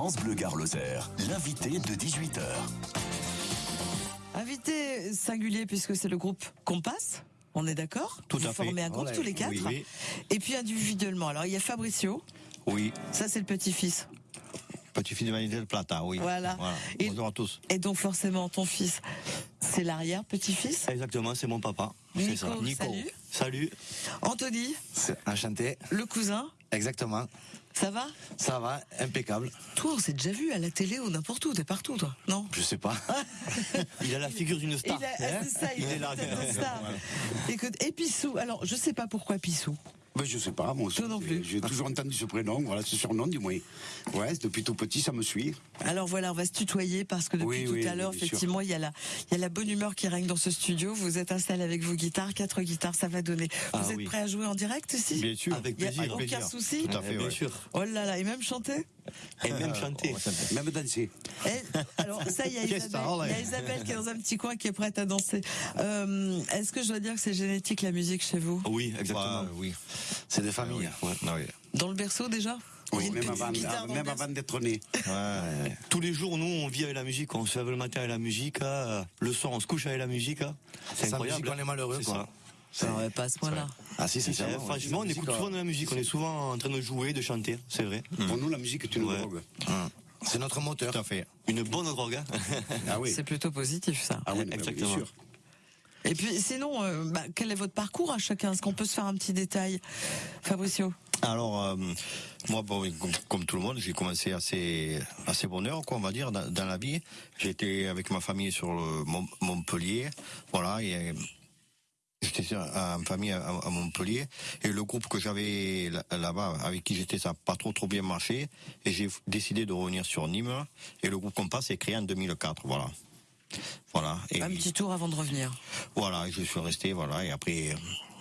France Bleu Gare l'invité de 18h. Invité singulier puisque c'est le groupe Compass. On est d'accord Tout Vous à fait. formez un groupe Ouais, tous les quatre. oui, oui. Et puis individuellement. Alors il y a Fabricio, Oui, ça c'est le petit-fils. petit-fils de de Plata, oui. Voilà. Et- Bonjour à tous. Et donc forcément ton fils, c'est l'arrière-petit-fils. Exactement, c'est mon papa. C'est Nico, ça. salut. Salut. Anthony, C'est enchanté. le cousin, Exactement. Ça va? Ça va, impeccable. Toi, on s'est déjà vu à la télé ou n'importe où, t'es partout toi, non? Je sais pas. Il a la figure d'une star. Il a- c'est ça, il, Il est là. Écoute, et Pissou, alors je sais pas pourquoi Pissou. Ben, je sais pas, moi aussi. Toi non plus. J'ai toujours entendu ce prénom, voilà, ce surnom du moins. Ouais, depuis tout petit, ça me suit. Alors voilà, on va se tutoyer parce que depuis Oui, tout oui, à l'heure, effectivement, il y a la, il y a la bonne humeur qui règne dans ce studio. Vous êtes installés avec vos guitares, quatre guitares, ça va donner. Ah Vous êtes oui. prêts à jouer en direct ici Bien sûr. Avec Il y a plaisir. aucun souci. Tout à fait, Bien ouais. sûr. Oh là là, et même chanter? Et même chanter. Même danser. Alors ça, il y, a Isabelle, que ça, il y a Isabelle qui est dans un petit coin qui est prête à danser. Euh, Est-ce que je dois dire que c'est génétique la musique chez vous? Oui, exactement. Oui. C'est des familles. Ouais. Ah oui. Dans le berceau déjà? Oui, même avant, même d'être né. Ouais. Tous les jours, nous, on vit avec la musique. On se lève le matin avec la musique. euh, Le soir, on se couche avec la musique. hein. C'est incroyable. musique, on est malheureux, C'est quoi. ça. Non, ouais, pas à ce point-là. Ah si, C'est ouais. Franchement, on écoute souvent de la musique. On est souvent en train de jouer, de chanter. C'est vrai. Pour nous, la musique est une Ouais. drogue. C'est notre moteur. Tout à fait. Une bonne drogue. hein. Ah oui. C'est plutôt positif ça. Ah oui, Exactement. bien sûr. Et puis sinon, euh, bah, quel est votre parcours à chacun? Est-ce qu'on peut se faire un petit détail? Fabricio Alors, euh, moi, bon, comme, tout le monde, j'ai commencé assez, assez bonheur, quoi, on va dire, dans, dans la vie. J'étais avec ma famille sur le Mont- Montpellier, voilà, et j'étais en famille à, à Montpellier, et le groupe que j'avais là- là-bas, avec qui j'étais, ça n'a pas trop trop bien marché, et j'ai décidé de revenir sur Nîmes, et le groupe Compass est créé en 2004, voilà. Voilà. Et Un petit tour avant de revenir. voilà, je suis resté, voilà, et après, euh,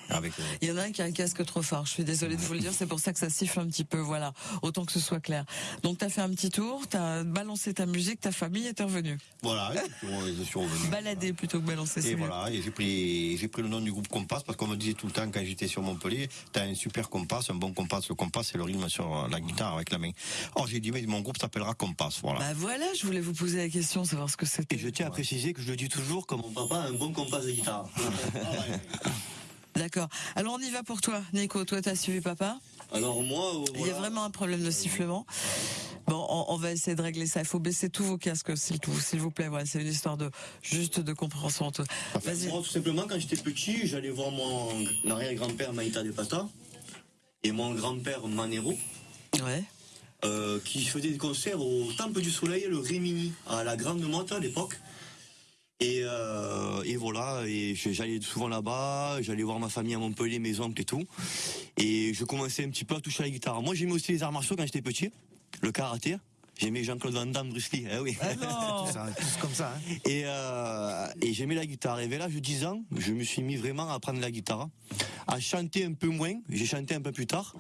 avec, euh, Il y en a un qui a un casque trop fort. Je suis désolée de vous le dire. C'est pour ça que ça siffle un petit peu. Voilà. Autant que ce soit clair. Donc t'as fait un petit tour, t'as balancé ta musique, ta famille et t'es revenu. voilà, je suis- revenu. Balader plutôt que balancer. Et voilà, et j'ai pris, j'ai pris le nom du groupe Compass parce qu'on me disait tout le temps quand j'étais sur Montpellier, t'as un super compass, un bon compass. Le compass, c'est le rythme sur la guitare avec la main. Or, j'ai dit, mais mon groupe s'appellera Compass, voilà. Bah voilà, je voulais vous poser la question, savoir ce que c'était. Et je tiens à préciser que je le dis toujours comme mon papa a un bon compas de guitare. D'accord. Alors on y va pour toi, Nico. Toi, t'as suivi papa. Alors moi, euh, Il y a voilà. vraiment un problème de sifflement. Bon, on, va essayer de régler ça. Il faut baisser tous vos casques, s'il vous plaît. Voilà, c'est une histoire de juste de compréhension. Vas-y. Moi, tout simplement, quand j'étais petit, j'allais voir mon arrière-grand-père Maïta de Pata et mon grand-père Manero, Ouais. euh, qui faisait des concerts au Temple du Soleil, le Rémini, à la Grande Motte à l'époque. Et, euh, et voilà, et j'allais souvent là-bas, j'allais voir ma famille à Montpellier, mes oncles et tout. Et je commençais un petit peu à toucher à la guitare. Moi, j'aimais aussi les arts martiaux quand j'étais petit, le karaté. J'aimais Jean-Claude Van Damme, Bruce Lee, eh oui. Ah. Tout ça, tous comme ça. Hein. Et, euh, et j'aimais la guitare. Et vers l'âge de 10 ans, je me suis mis vraiment à apprendre la guitare, à chanter un peu moins. J'ai chanté un peu plus tard,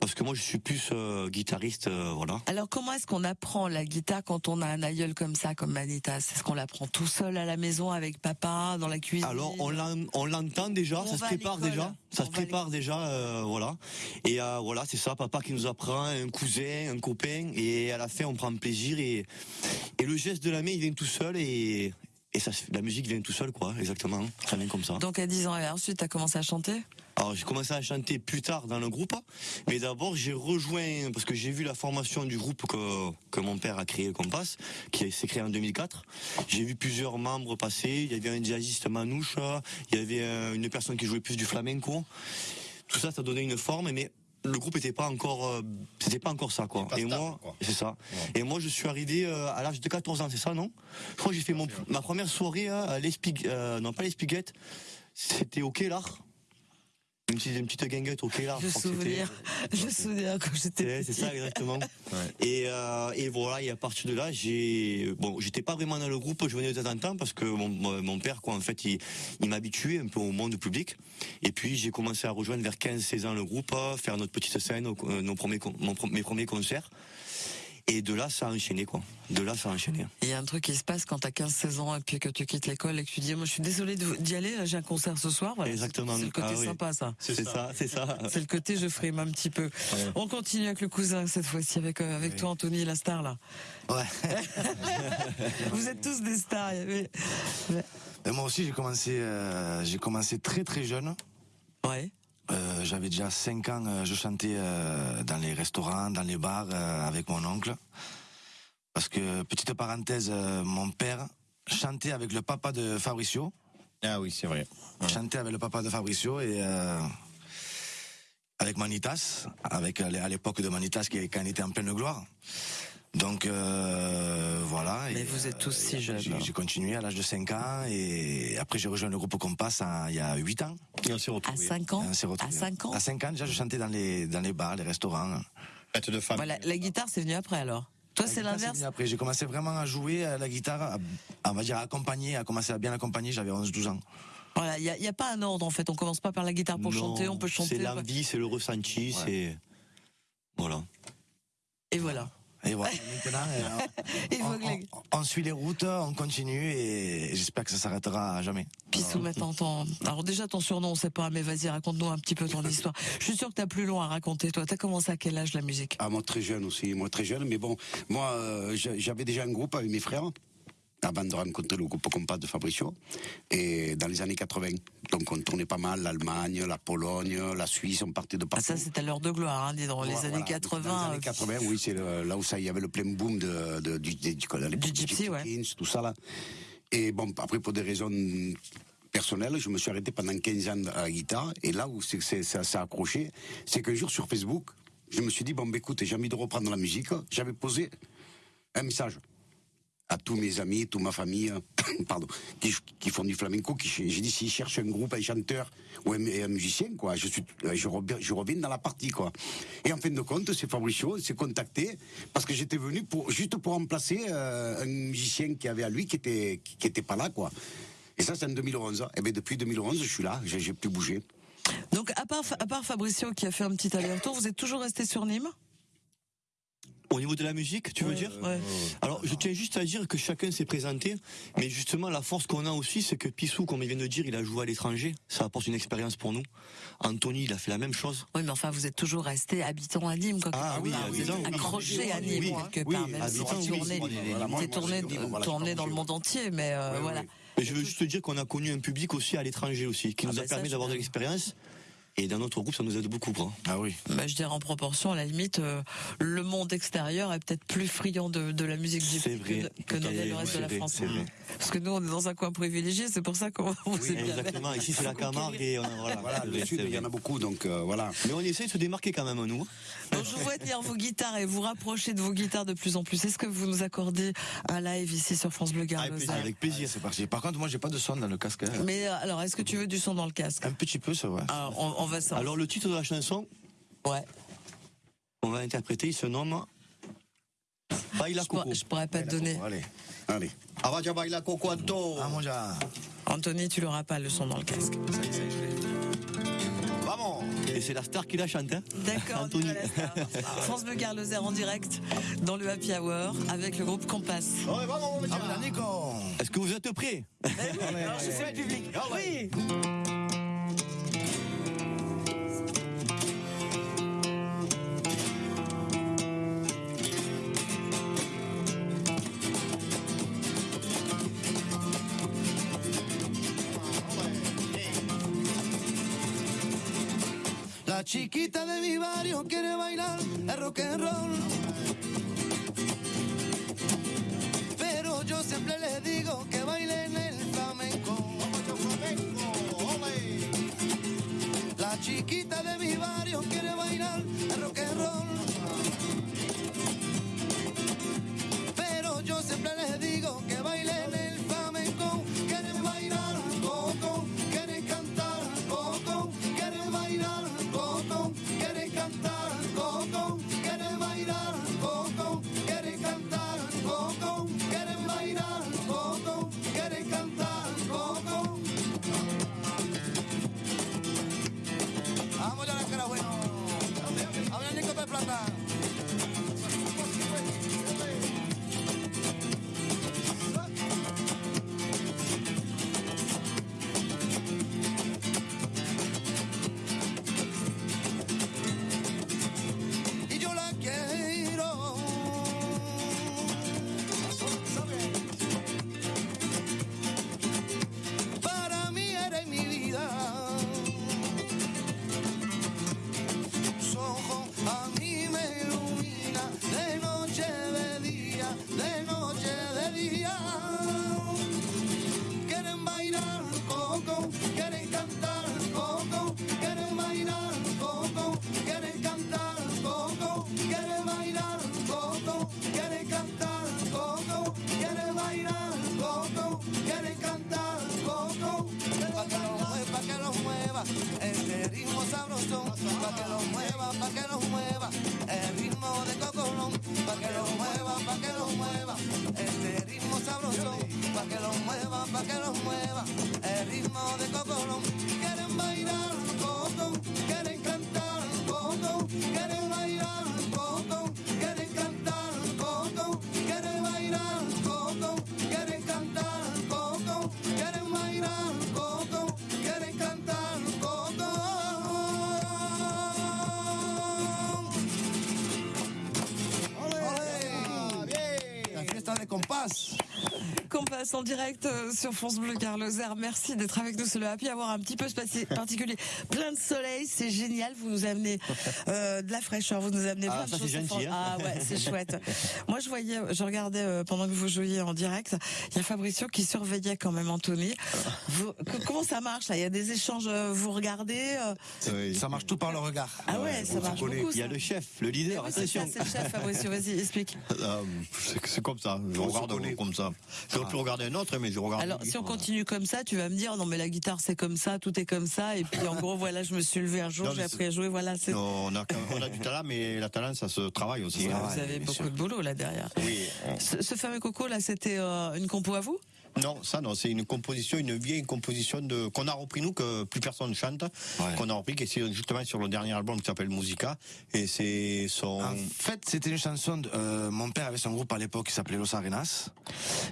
parce que moi je suis plus euh, guitariste, euh, voilà. Alors comment est-ce qu'on apprend la guitare quand on a un aïeul comme ça, comme Manitas Est-ce qu'on l'apprend tout seul à la maison avec papa, dans la cuisine? Alors on l'en- on l'entend déjà, On ça se prépare déjà, ça On se prépare déjà, euh, voilà. Et voilà, c'est ça, papa qui nous apprend, un cousin, un copain, et à la fin on prend plaisir et et le geste de la main il vient tout seul et et ça, se- la musique vient tout seul quoi, exactement, ça vient comme ça. Donc à 10 ans et ensuite t'as commencé à chanter? Alors j'ai commencé à chanter plus tard dans le groupe, mais d'abord j'ai rejoint parce que j'ai vu la formation du groupe que que mon père a créé le Compass, qui s'est créé en 2004. J'ai vu plusieurs membres passer. Il y avait un jazziste manouche, il y avait euh, une personne qui jouait plus du flamenco. Tout ça, ça donnait une forme, mais le groupe était pas encore, euh, c'était pas encore ça quoi. Et stable, moi, c'est ça. Et moi, je suis arrivé euh, à l'âge de 14 ans, c'est ça, non? Je crois que j'ai fait mon, ma première soirée hein, à l'Espig, euh, non pas l'Espiguette, c'était au. Une petite, une petite guinguette au je crois que c'était. souviens, je souviens quand j'étais c'est ça exactement. Et, euh, et voilà, et à partir de là, j'ai bon, j'étais pas vraiment dans le groupe, je venais de temps en temps parce que mon, mon père, quoi, en fait, il, il m'habituait un peu au monde public. Et puis j'ai commencé à rejoindre vers 15-16 ans le groupe, euh, faire notre petite scène, euh, nos premiers, mon mes premiers concerts. Et de là, ça a enchaîné, quoi. De là, ça a enchaîné. Il y a un truc qui se passe quand t'as 15-16 ans et puis que tu quittes l'école et que tu dis, moi je suis désolé d'y aller, j'ai un concert ce soir. Voilà, Exactement. C'est le côté Ah oui. sympa, ça. C'est ça, c'est ça. C'est le côté je frime un petit peu. On continue avec le cousin cette fois-ci, avec, euh, avec toi Anthony, la star là. Ouais. Vous êtes tous des stars. mais- mais- Et moi aussi, j'ai commencé, euh, j'ai commencé très très jeune. Ouais. Euh, J'avais déjà 5 ans, euh, je chantais euh, dans les restaurants, dans les bars euh, avec mon oncle. Parce que, petite parenthèse, euh, mon père chantait avec le papa de Fabricio. Ah oui, c'est vrai. chantait avec le papa de Fabricio et euh, avec Manitas, avec à l'époque de Manitas qui quand il était en pleine gloire. Donc euh, voilà. Mais et, vous êtes tous si jeunes. J'ai continué à l'âge de 5 ans et après j'ai rejoint le groupe Compass en- il y a 8 ans. Et on s'est À retrouvés. 5 ans À retrouvés. 5 ans À 5 ans déjà je chantais dans les dans les bars, les restaurants. Fête de famille. Voilà, La guitare, c'est venu après alors. Toi, c'est l'inverse Après j'ai commencé vraiment à jouer à la guitare, à, on va dire à accompagner, à commencer à bien accompagner, j'avais 11-12 ans. Voilà, il n'y a, il y a pas un ordre en fait. On commence pas par la guitare pour Non, chanter, on peut chanter. C'est l'envie, c'est le ressenti, c'est. Voilà. Et voilà. Et voilà, maintenant, euh, on, suit les routes, on continue et j'espère que ça s'arrêtera à jamais. Pissou maintenant ton... Alors déjà ton surnom, on sait pas, mais vas-y, raconte-nous un petit peu ton histoire. Je suis sûr que t'as plus long à raconter, toi. T'as commencé à quel âge la musique? Ah, moi très jeune aussi, moi très jeune. Mais bon, moi euh, j'a- j'avais déjà un groupe avec mes frères avant de rencontrer le groupe Compass de Fabricio. Et dans les années 80. Donc on tournait pas mal l'Allemagne, la Pologne, la Suisse, on partait de ah, partout. Ça, c'est à l'heure de gloire, hein. Les Voilà, années voilà. 80. Dans les années 80, oui, c'est là où ça, il y avait le plein boom de, de- du, à l'époque, Du gypsy, ouais. Tout ça là. Et bon, après pour des raisons personnelles, je me suis arrêté pendant 15 ans à la guitare. Et là où c'est, ça s'est accroché, c'est qu'un jour sur Facebook, je me suis dit bon, ben, écoute, j'ai envie de reprendre la musique. J'avais posé un message à tous mes amis, toute ma famille, pardon, qui, font du flamenco, j'ai dit s'ils cherchent un groupe, un chanteur ou un, musicien, quoi, je reviens, dans la partie, quoi. Et en fin de compte, c'est Fabricio, s'est contacté parce que j'étais venu juste pour remplacer euh, un musicien qui avait à lui qui était qui était pas là, quoi. Et ça, c'est en 2011. Et bien depuis 2011, je suis là, j'ai plus bougé. Donc, à part, à part Fabricio qui a fait un petit aller-retour, vous êtes toujours resté sur Nîmes? Au niveau de la musique, tu veux dire Ouais. Alors, je tiens juste à dire que chacun s'est présenté, mais justement, la force qu'on a aussi, c'est que Pissou, comme il vient de dire, il a joué à l'étranger. Ça apporte une expérience pour nous. Anthony, il a fait la même chose. Oui, mais enfin, vous êtes toujours resté habitant à Nîmes, quoi. Ah oui, part. vous êtes habitant, oui. accroché à Nîmes, Oui, quelque oui, part, même si oui. tourné, dans le monde entier, mais euh, voilà. Mais je veux juste te dire qu'on a connu un public aussi à l'étranger aussi, qui Ah nous bah a ça, permis d'avoir de l'expérience. Et dans notre groupe, ça nous aide beaucoup. Quoi. Ah oui. Bah, je dirais en proportion, à la limite, euh, le monde extérieur est peut-être plus friand de, de la musique gypsy que, C'est le reste de la c'est France. vrai. Parce que nous, on est dans un coin privilégié, c'est pour ça qu'on vous bien. Exactement. Ici, c'est la Camargue et on a- voilà. Voilà, le sud, il y en a beaucoup, donc euh, voilà. Mais on essaie de se démarquer quand même, nous. Donc, je vois tenir vos guitares et vous rapprocher de vos guitares de plus en plus. Est-ce que vous nous accordez un live ici sur France Bleu Avec Lozère Avec plaisir. C'est parti. Par contre, moi, j'ai pas de son dans le casque. hein. Mais euh, alors, est-ce que tu veux du son dans le casque? Un petit peu, ça va. Alors, on, on ça. Alors, le titre de la chanson, ouais. on va interpréter, il se nomme Baila Je, pourrais- Coco. je pourrais pas te donner. Allez. Allez. Avaja baila coco Anto. Ah. Anthony, tu l'auras pas le son dans le casque. Ça y est, ça y est, je l'ai. Vamos. Et c'est la star qui la chante. Hein D'accord, Anthony. France Bleu Gare Lozère en direct dans le Happy Hour avec le groupe Compass. Ah. Est-ce que vous êtes prêts? Alors, je fais le public. Oui. Chiquita de mi barrio quiere bailar el rock and roll. Pero yo siempre le digo que bailen el flamenco. La chiquita de mi barrio quiere bailar el rock and roll. Pero yo siempre les digo que bailen el passe En direct euh, sur France Bleu Carloser. Merci d'être avec nous. C'est le happy avoir un petit peu spati- particulier. Plein de soleil, c'est génial. Vous nous amenez euh, de la fraîcheur, vous nous amenez Ah, plein de choses. gentil, hein. Ah ouais, c'est chouette. Moi, je voyais, je regardais euh, pendant que vous jouiez en direct. Il y a Fabricio qui surveillait quand même Anthony. Vous- que- comment ça marche là? Il y a des échanges. Vous regardez euh, Oui. Ça marche tout par le regard. Ah ouais, ça marche beaucoup. Il y a ça. le chef, le leader, oui, c'est ça, attention. c'est le chef Fabricio. Vas-y, explique. Euh, c'est comme ça. Je regarde comme ça. J'aurais pu regarder un autre, mais je regarde. Alors, si on continue comme ça, tu vas me dire, non, mais la guitare, c'est comme ça, tout est comme ça, et puis en gros, voilà, je me suis levé un jour, j'ai appris à jouer, voilà, c'est. Non, on, a, on a du talent, mais la talent, ça se travaille aussi. hein. Vous avez beaucoup sûr. de boulot là derrière. Oui. Ce, ce fameux coco là, c'était euh, une compo à vous? Non, ça non, c'est une composition, une vieille composition de qu'on a repris nous que plus personne chante, Ouais. qu'on a repris qui est justement sur le dernier album qui s'appelle Musica et c'est son En fait, c'était une chanson. de- euh, mon père avait son groupe à l'époque qui s'appelait Los Arenas.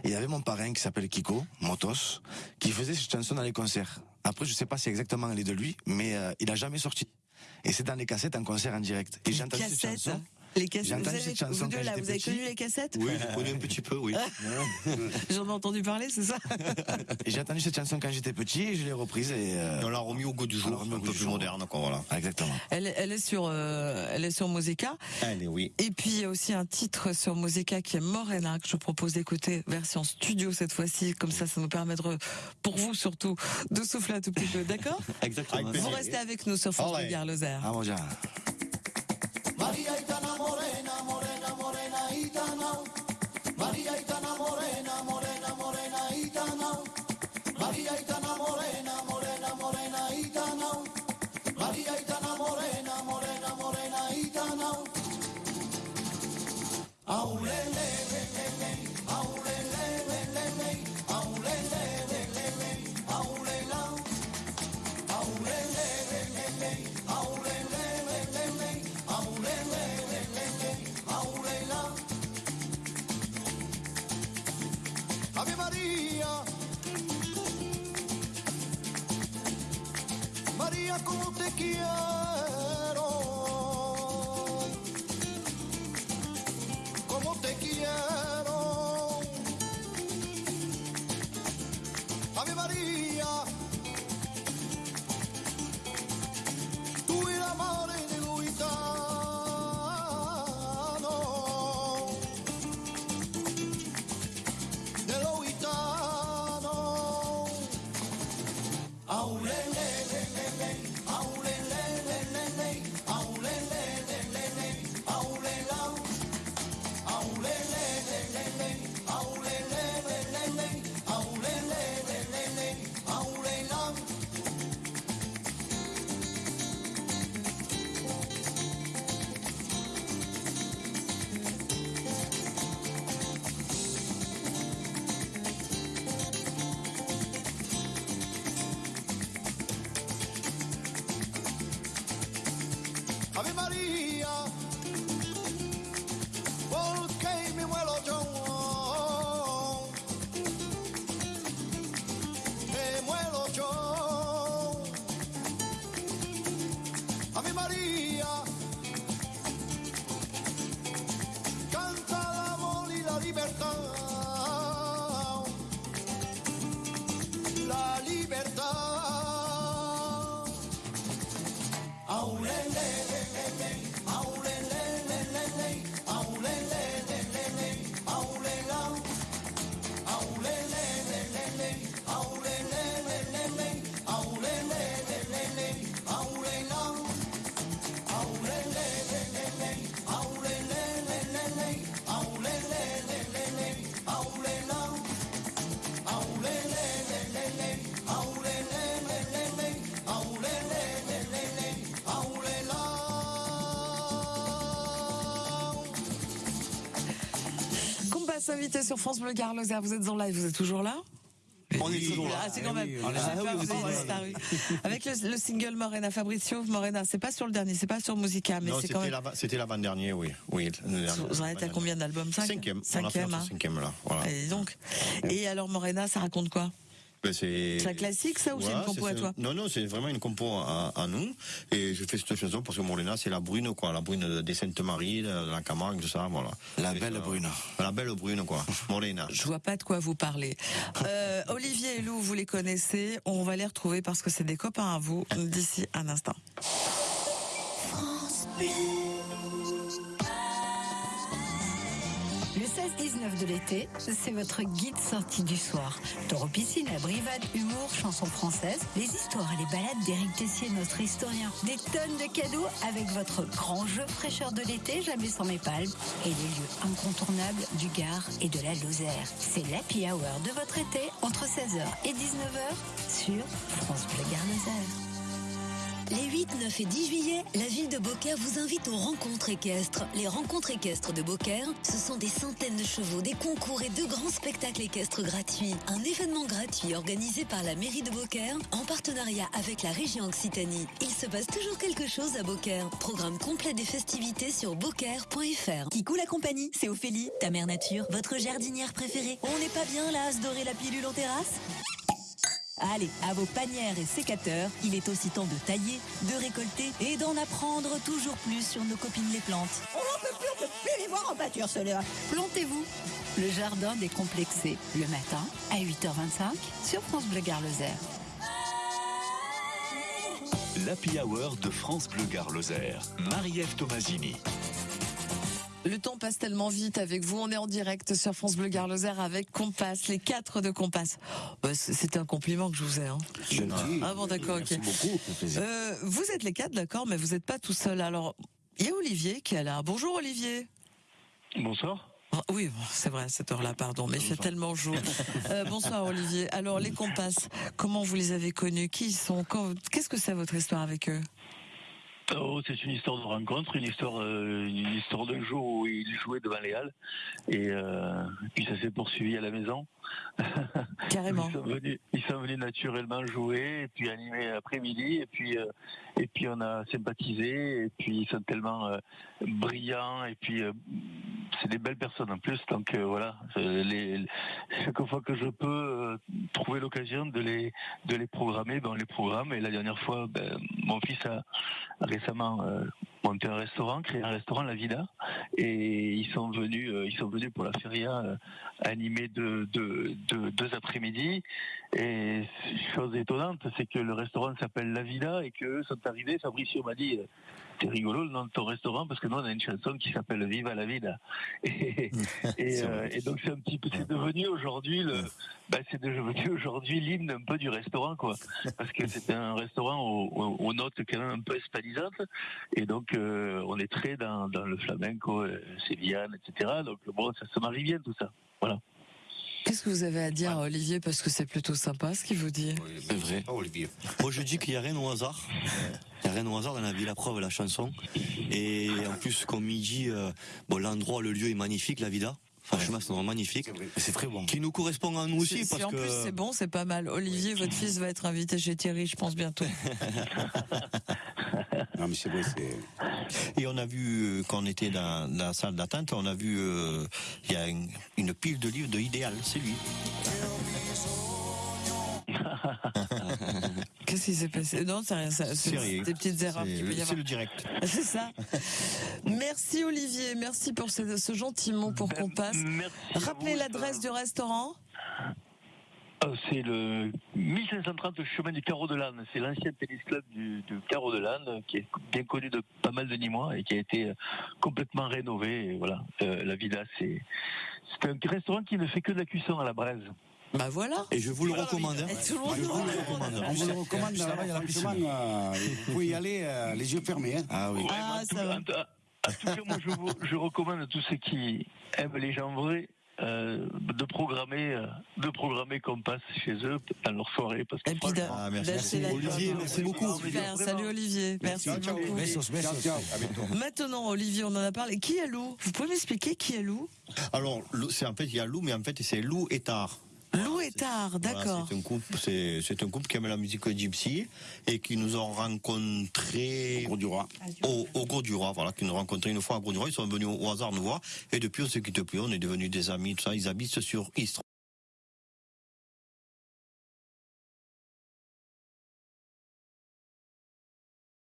Et il y avait mon parrain qui s'appelle Kiko, Motos, qui faisait cette chanson dans les concerts. Après, je sais pas si exactement elle est de lui, mais euh, il a jamais sorti. Et c'est dans les cassettes en concert en direct. Et j'ai entendu cette Cassettes. chanson. Les cassettes. J'ai Vous, avez, cette chanson vous deux là, vous avez connu les cassettes Oui, je connais un petit peu, oui. J'en ai entendu parler, c'est ça j'ai entendu cette chanson quand j'étais petit et je l'ai reprise et. euh, on l'a remis au goût du jour, un peu plus jour. moderne quoi, voilà. Exactement. elle, est- elle est sur, euh, elle est sur Musica. Oui. Et puis il y a aussi un titre sur Musica qui est Morena que je propose d'écouter version studio cette fois-ci. Comme ça, ça nous permet de, re- pour vous surtout, de souffler un tout petit peu. D'accord Exactement. Vous restez avec nous sur France. Bleu Gare-Lozère. Vamos ya. enamoré. Como te quiero, Compas invité sur France Bleu Gare-Lozère. Vous êtes en live, vous êtes toujours là On est toujours là. Ah, c'est quand même. Ah oui, oui, disparu. Avec le, le single Morena Fabricio, Morena, c'est pas sur le dernier, c'est pas sur Musica, mais c'est quand c'était même. c'était l'avant-dernier, oui. oui Vous en êtes à combien d'albums? Cinq? Cinquième. On a fait Cinquième, hein. cinquième là. Voilà. Et donc. Et alors Morena, ça raconte quoi? C'est C'est un classique, ça, ou c'est une compo à toi Non, non, c'est vraiment une compo à, à nous. Et je fais cette chanson parce que Morena, c'est la brune, quoi. La brune des Saintes-Maries, de la Camargue, tout ça, voilà. La belle ça, brune. La belle brune, quoi. Morena. Je vois pas de quoi vous parlez. Euh, Olivier et Lou, vous les connaissez. On va les retrouver parce que c'est des copains à vous d'ici un instant. De l'été, c'est votre guide sortie du soir. Taureau piscine, abrivade, humour, chansons françaises, les histoires et les balades d'Éric Tessier, notre historien. Des tonnes de cadeaux avec votre grand jeu fraîcheur de l'été, jamais sans mes palmes. Et les lieux incontournables du Gard et de la Lozère. C'est l'happy hour de votre été entre 16h et 19h sur France Bleu Gard Lozère. Les 8, 9 et 10 juillet, la ville de Beaucaire vous invite aux rencontres équestres. Les rencontres équestres de Beaucaire, ce sont des centaines de chevaux, des concours et de grands spectacles équestres gratuits. Un événement gratuit organisé par la mairie de Beaucaire en partenariat avec la région Occitanie. Il se passe toujours quelque chose à Beaucaire. Programme complet des festivités sur beaucaire.fr. Kikou la compagnie, c'est Ophélie, ta mère nature, votre jardinière préférée. On n'est pas bien là à se dorer la pilule en terrasse? Allez, à vos panières et sécateurs, il est aussi temps de tailler, de récolter et d'en apprendre toujours plus sur nos copines les plantes. On peut plus, on peut plus les voir en pâture, ceux-là. Plantez-vous. Le jardin décomplexé, le matin à 8h25 sur France Bleu Gard Lozère. L'Happy Hour de France Bleu Gard Lozère. Marie-Ève Tomasini. Le temps passe tellement vite avec vous. On est en direct sur France Bleu Gard Lozère avec Compass, les quatre de Compass. Euh, c- C'est un compliment que je vous ai. Hein. Gentil. Ah bon, d'accord, ok. Merci beaucoup. Euh, vous êtes les quatre, d'accord, mais vous n'êtes pas tout seul. Alors, il y a Olivier qui est là. Bonjour Olivier. Bonsoir. Ah, Oui, c'est vrai, à cette heure-là, pardon, mais il fait tellement chaud. Euh, bonsoir Olivier. Alors, les Compasses, comment vous les avez connus? Qui ils sont? Qu'est-ce que c'est votre histoire avec eux? Oh, c'est une histoire de rencontre, une histoire, euh, une histoire d'un jour où ils jouaient devant les Halles et euh, puis ça s'est poursuivi à la maison. Carrément. Ils sont venus, ils sont venus naturellement jouer et puis animer après-midi et puis euh, et puis on a sympathisé et puis ils sont tellement brillants et puis euh, c'est des belles personnes en plus. Donc euh, voilà. Euh, chaque fois que je peux euh, trouver l'occasion de les de les programmer ben on les programme. Et la dernière fois ben, mon fils a, récemment monté un restaurant créé un restaurant La Vida. Et ils sont venus ils sont venus pour la feria animer deux, deux, après-midi. Et chose étonnante c'est que le restaurant s'appelle La Vida et qu'eux sont arrivés. Fabricio m'a dit c'est rigolo le nom de ton restaurant parce que nous on a une chanson qui s'appelle Viva la vida et, et, euh, et donc c'est un petit peu c'est devenu aujourd'hui le bah, c'est devenu aujourd'hui l'hymne un peu du restaurant quoi. Parce que c'est un restaurant aux, aux- aux notes quand même un peu hispanisantes et donc euh, on est très dans, dans le flamenco euh, sévillane etc donc bon ça se marie bien tout ça. Voilà Qu'est-ce que vous avez à dire, Olivier Parce que c'est plutôt sympa ce qu'il vous dit? C'est vrai. Olivier. Moi, je dis qu'il n'y a rien au hasard. Il n'y a rien au hasard dans la vie, la preuve, la chanson. Et en plus, comme il dit, euh, bon, l'endroit, le lieu est magnifique, la vida. Franchement, c'est vraiment magnifique. C'est très bon. Qui nous correspond à nous aussi, Si- si parce en que. plus c'est bon, c'est pas mal. Olivier, votre fils va être invité chez Thierry, je pense bientôt. Non, mais c'est vrai, c'est. Et on a vu, euh, quand on était dans, dans la salle d'attente, on a vu, euh, il y a une, une pile de livres de Idéal, c'est lui. Qu'est-ce qui s'est passé Non, c'est rien, des petites erreurs C'est le- avoir. c'est le direct. C'est ça. Merci Olivier, merci pour ce, ce gentil mot pour qu'on passe. Merci Rappelez l'adresse du restaurant. Euh, C'est le 1530 chemin du Carreau de l'Âne. C'est l'ancien tennis club du, du Carreau de l'Âne, qui est bien connu de pas mal de Nîmois et qui a été euh, complètement rénové. Et voilà, Euh, la c'est c'est un restaurant qui ne fait que de la cuisson à la braise. Bah voilà. Et je vous le recommande. hein. Et tout le monde Je nous vous le recommande. On vous le recommande, Juste là-bas, il y a la franchement, piscine. euh, vous pouvez y aller euh, les yeux fermés. Hein. Ah oui. Ah, en, tout, ça va. en tout- en tout cas, moi, je, vous- je recommande à tous ceux qui aiment les gens vrais. euh, de programmer euh, de programmer qu'on passe chez eux dans leur soirée parce que Ah, merci. la Olivier, merci beaucoup. Super, salut Olivier, merci ciao. beaucoup. Bientôt. Maintenant, Olivier, on en a parlé. Qui est Lou? Vous pouvez m'expliquer qui est Lou? Alors, c'est en fait, il y a Lou, mais en fait, c'est Lou et Tar. Lou et Tard, Voilà, d'accord. c'est un couple, c'est, c'est un couple qui aime la musique gypsy et qui nous ont rencontrés Gros du roi. au, au Gros du Roi, voilà, qui nous ont rencontrés une fois à Gros du Roi. Ils sont venus au, au hasard nous voir et depuis on se quitte plus, on est devenus des amis, tout ça. Ils habitent sur Istres.